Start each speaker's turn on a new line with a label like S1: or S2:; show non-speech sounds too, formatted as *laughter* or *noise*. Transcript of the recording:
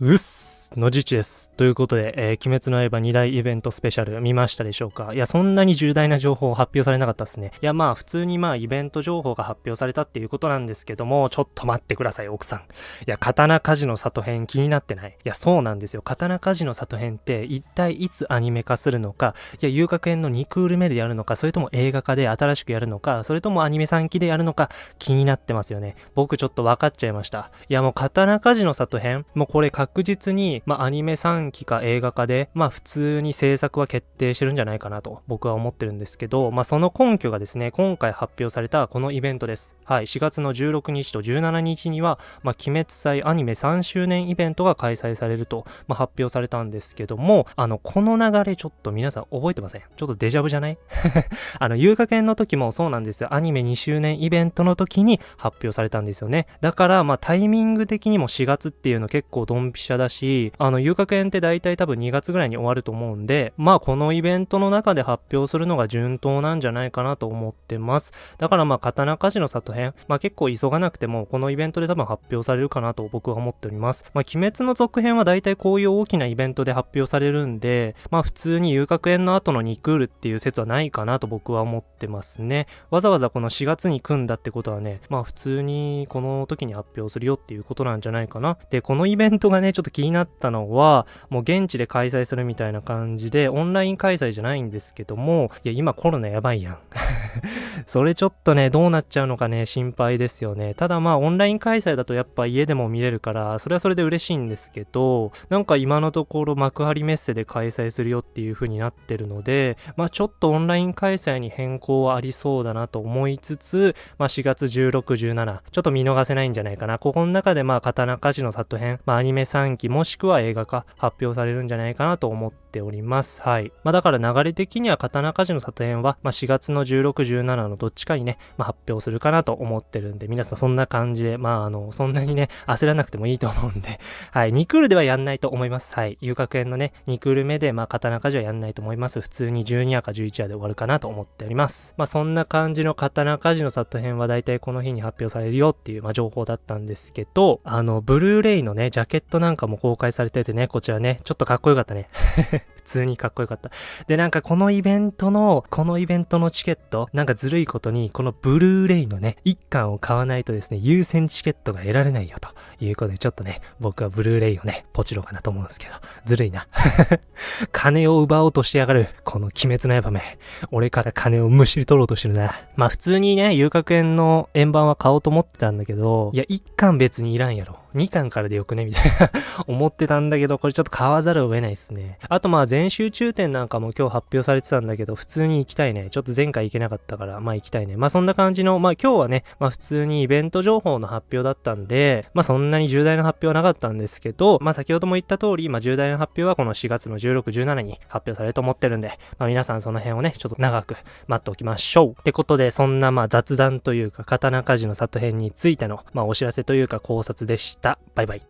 S1: うっす。のじちです。ということで、えー、鬼滅の刃2大イベントスペシャル見ましたでしょうか？いや、そんなに重大な情報発表されなかったっすね。いや、まあ、普通にまあ、イベント情報が発表されたっていうことなんですけども、ちょっと待ってください、奥さん。いや、刀鍛冶の里編気になってない？いや、そうなんですよ。刀鍛冶の里編って一体いつアニメ化するのか、いや、遊楽園の2クール目でやるのか、それとも映画化で新しくやるのか、それともアニメ3期でやるのか、気になってますよね。僕ちょっと分かっちゃいました。いや、もう刀鍛冶の里編、もうこれ確実に、まあ、アニメ3期か映画化で、まあ、普通に制作は決定してるんじゃないかなと僕は思ってるんですけど、まあ、その根拠がですね、今回発表されたこのイベントです。はい、4月の16日と17日には、まあ、鬼滅祭アニメ3周年イベントが開催されると、まあ、発表されたんですけども、あの、この流れちょっと皆さん覚えてません？ちょっとデジャブじゃない？*laughs* あの、遊楽園の時もそうなんですよ。アニメ2周年イベントの時に発表されたんですよね。だから、まあ、タイミング的にも4月っていうの結構ドンピシャだし、あの、遊楽園って大体多分2月ぐらいに終わると思うんで、まあこのイベントの中で発表するのが順当なんじゃないかなと思ってます。だからまあ刀鍛冶の里編、まあ結構急がなくてもこのイベントで多分発表されるかなと僕は思っております。まあ鬼滅の続編は大体こういう大きなイベントで発表されるんで、まあ普通に遊楽園の後の2クールっていう説はないかなと僕は思ってますね。わざわざこの4月に組んだってことはね、まあ普通にこの時に発表するよっていうことなんじゃないかな。で、このイベントがね、ちょっと気になってたのは、もう現地で開催するみたいな感じで、オンライン開催じゃないんですけども、いや、今コロナやばいやん。*laughs* それちょっとね、どうなっちゃうのかね、心配ですよね。ただまあ、オンライン開催だとやっぱ家でも見れるから、それはそれで嬉しいんですけど、なんか今のところ幕張メッセで開催するよっていう風になってるので、まあちょっとオンライン開催に変更はありそうだなと思いつつ、まあ4月16、17、ちょっと見逃せないんじゃないかな。ここの中でまあ刀鍛冶の里編、まあアニメ3期もしくはは映画化発表されるんじゃないかなと思っております。はい。まあだから流れ的には刀鍛冶の里編は、まあ4月の16、17のどっちかにね、まあ発表するかなと思ってるんで、皆さんそんな感じで、まああの、そんなにね、焦らなくてもいいと思うんで、*laughs* はい。2クールではやんないと思います。はい。遊楽園のね、2クール目で、まあ刀鍛冶はやんないと思います。普通に12話か11話で終わるかなと思っております。まあそんな感じの刀鍛冶の里編は大体この日に発表されるよっていう、まあ情報だったんですけど、あの、ブルーレイのね、ジャケットなんかも公開されててね、こちらね、ちょっとかっこよかったね。*laughs* 普通にかっこよかった。で、なんかこのイベントの、このイベントのチケット、なんかずるいことに、このブルーレイのね、1巻を買わないとですね、優先チケットが得られないよということで、ちょっとね、僕はブルーレイをね、ポチろうかなと思うんですけど、ずるいな。*laughs* 金を奪おうとしてやがる、この鬼滅の刃め。俺から金をむしり取ろうとしてるな。まあ普通にね、遊楽園の円盤は買おうと思ってたんだけど、いや、1巻別にいらんやろ。2巻からでよくね？みたいな *laughs* 思ってたんだけど、これちょっと買わざるを得ないですね。あとまあ全集中展なんかも今日発表されてたんだけど、普通に行きたいね。ちょっと前回行けなかったから、まあ行きたいね。まあそんな感じの、まあ今日はね、まあ普通にイベント情報の発表だったんで、まあそんなに重大な発表はなかったんですけど、まあ先ほども言った通り、まあ重大な発表はこの4月の16、17に発表されると思ってるんで、まあ皆さんその辺をね、ちょっと長く待っておきましょう。ってことで、そんなまあ雑談というか、刀鍛冶の里編についての、まあお知らせというか考察でした。バイバイ。